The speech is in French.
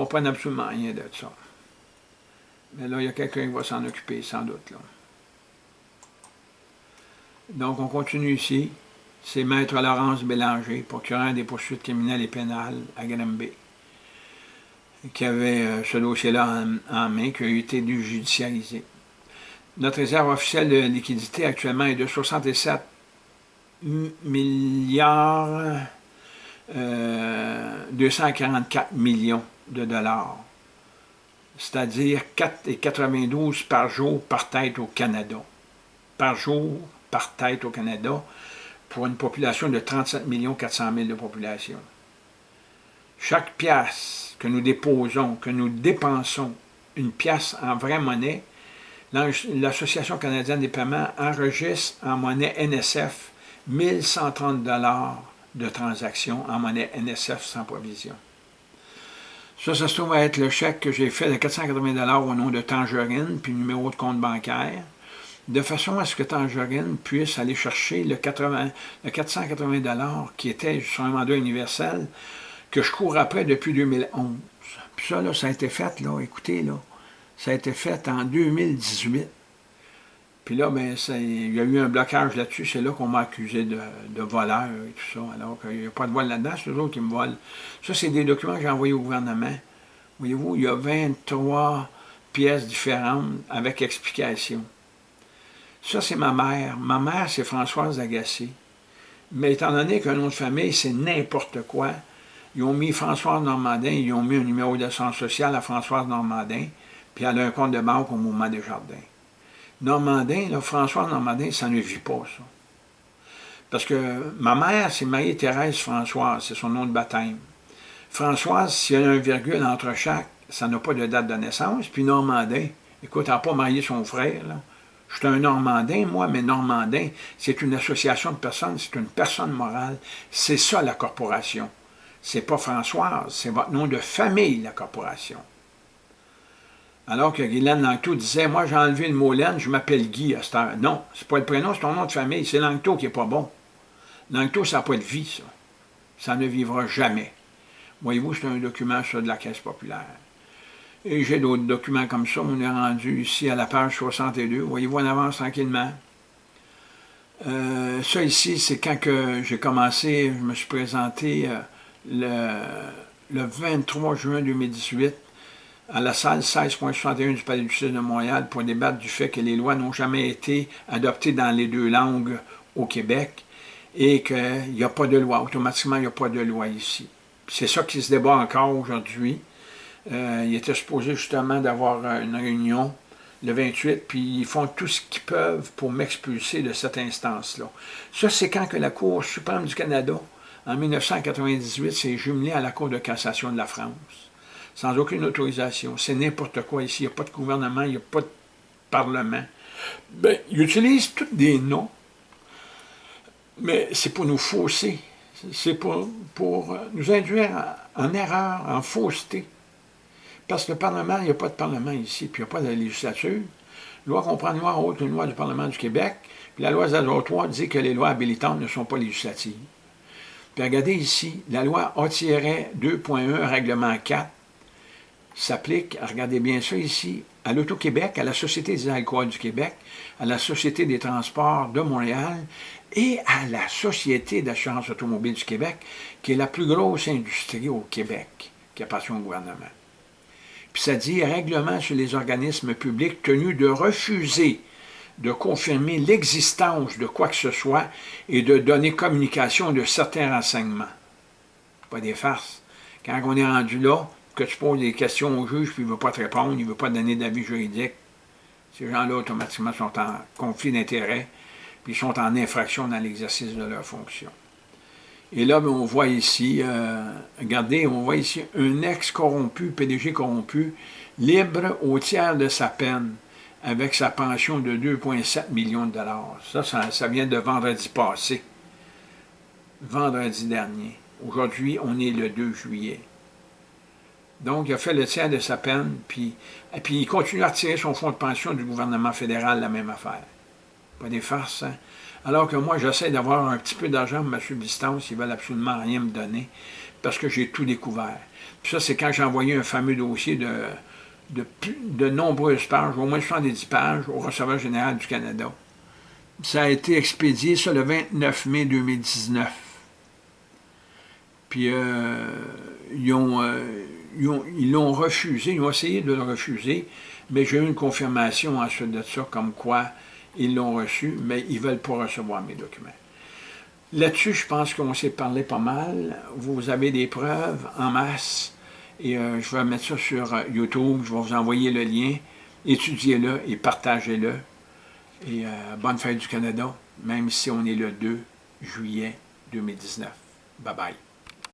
comprennent absolument rien de ça. Mais là, il y a quelqu'un qui va s'en occuper, sans doute. Là. Donc, on continue ici. C'est Maître Laurence Bélanger, procureur des poursuites criminelles et pénales à Granby, qui avait euh, ce dossier-là en, main, qui a été déjudicialisé. Notre réserve officielle de liquidité actuellement est de 67 milliards 244 euh, millions de dollars, c'est-à-dire 4,92 par jour par tête au Canada. Par jour, par tête au Canada, pour une population de 37 400 000 de population. Chaque pièce que nous déposons, que nous dépensons, une pièce en vraie monnaie, l'Association canadienne des paiements enregistre en monnaie NSF 1130 de transactions en monnaie NSF sans provision. Ça, ça se trouve à être le chèque que j'ai fait de 480 au nom de Tangerine, puis numéro de compte bancaire, de façon à ce que Tangerine puisse aller chercher le, 80, le 480 qui était sur un mandat universel que je cours après depuis 2011. Puis ça, là, ça a été fait, là, écoutez, là, ça a été fait en 2018. Puis là, ben, il y a eu un blocage là-dessus. C'est là, qu'on m'a accusé de, voleur et tout ça. Alors qu'il n'y a pas de vol là-dedans, c'est eux autres qui me volent. Ça, c'est des documents que j'ai envoyés au gouvernement. Voyez-vous, il y a 23 pièces différentes avec explication. Ça, c'est ma mère. Ma mère, c'est Françoise Agacé. Mais étant donné qu'un nom de famille, c'est n'importe quoi, ils ont mis Françoise Normandin, ils ont mis un numéro d'assurance sociale à Françoise Normandin, puis elle a un compte de banque au Mouvement des Jardins. Normandin, François Normandin, ça ne vit pas, ça. Parce que ma mère, c'est Marie-Thérèse Françoise, c'est son nom de baptême. Françoise, s'il y a un virgule entre chaque, ça n'a pas de date de naissance. Puis Normandin, écoute, elle n'a pas marié son frère, là. Je suis un Normandin, moi, mais Normandin, c'est une association de personnes, c'est une personne morale. C'est ça, la corporation. C'est pas Françoise, c'est votre nom de famille, la corporation. Alors que Guylaine Langto disait, moi j'ai enlevé le mot laine, je m'appelle Guy à cette heure. Non, c'est pas le prénom, c'est ton nom de famille, c'est Langto qui est pas bon. Langto, ça n'a pas de vie, ça. Ça ne vivra jamais. Voyez-vous, c'est un document de la Caisse populaire. Et j'ai d'autres documents comme ça, on est rendu ici à la page 62. Voyez-vous, on avance tranquillement. Euh, ça ici, c'est quand j'ai commencé, je me suis présenté euh, le 23 juin 2018 à la salle 16.61 du Palais du Sud de Montréal pour débattre du fait que les lois n'ont jamais été adoptées dans les deux langues au Québec et qu'il n'y a pas de loi. Automatiquement, il n'y a pas de loi ici. C'est ça qui se débat encore aujourd'hui. Euh, il était supposé justement d'avoir une réunion le 28, puis ils font tout ce qu'ils peuvent pour m'expulser de cette instance-là. Ça, c'est quand que la Cour suprême du Canada, en 1998, s'est jumelée à la Cour de cassation de la France sans aucune autorisation. C'est n'importe quoi ici. Il n'y a pas de gouvernement, il n'y a pas de parlement. Ben, ils utilisent tous des noms, mais c'est pour nous fausser. C'est pour, pour nous induire en, erreur, en fausseté. Parce que le Parlement, il n'y a pas de Parlement ici, puis il n'y a pas de législature. Loi qu'on prend loi haute, une loi du Parlement du Québec, puis la loi 03 dit que les lois habilitantes ne sont pas législatives. Puis regardez ici, la loi A-2.1, règlement 4, s'applique, regardez bien ça ici, à l'Auto-Québec, à la Société des alcools du Québec, à la Société des transports de Montréal et à la Société d'assurance automobile du Québec, qui est la plus grosse industrie au Québec, qui appartient au gouvernement. Puis ça dit règlement sur les organismes publics tenus de refuser de confirmer l'existence de quoi que ce soit et de donner communication de certains renseignements. Pas des farces. Quand on est rendu là, que tu poses des questions au juge, puis il ne veut pas te répondre, il ne veut pas donner d'avis juridique. Ces gens-là, automatiquement, sont en conflit d'intérêts, puis ils sont en infraction dans l'exercice de leur fonction. Et là, ben, on voit ici, euh, regardez, on voit ici un ex-corrompu, PDG corrompu, libre au tiers de sa peine, avec sa pension de 2,7 millions de dollars. Ça, ça, ça vient de vendredi passé, vendredi dernier. Aujourd'hui, on est le 2 juillet. Donc, il a fait le tiers de sa peine, puis, puis il continue à retirer son fonds de pension du gouvernement fédéral, la même affaire. Pas des farces, hein? Alors que moi, j'essaie d'avoir un petit peu d'argent pour ma subsistance, ils ne veulent absolument rien me donner, parce que j'ai tout découvert. Puis ça, c'est quand j'ai envoyé un fameux dossier de, de, de nombreuses pages, au moins 70 pages, au receveur général du Canada. Ça a été expédié, ça, le 29 mai 2019. Puis, euh, ils ont, euh, ils l'ont refusé, ils ont essayé de le refuser, mais j'ai eu une confirmation ensuite de ça, comme quoi ils l'ont reçu, mais ils ne veulent pas recevoir mes documents. Là-dessus, je pense qu'on s'est parlé pas mal. Vous avez des preuves en masse, et euh, je vais mettre ça sur euh, YouTube, je vais vous envoyer le lien. Étudiez-le et partagez-le. Et euh, bonne fête du Canada, même si on est le 2 juillet 2019. Bye bye.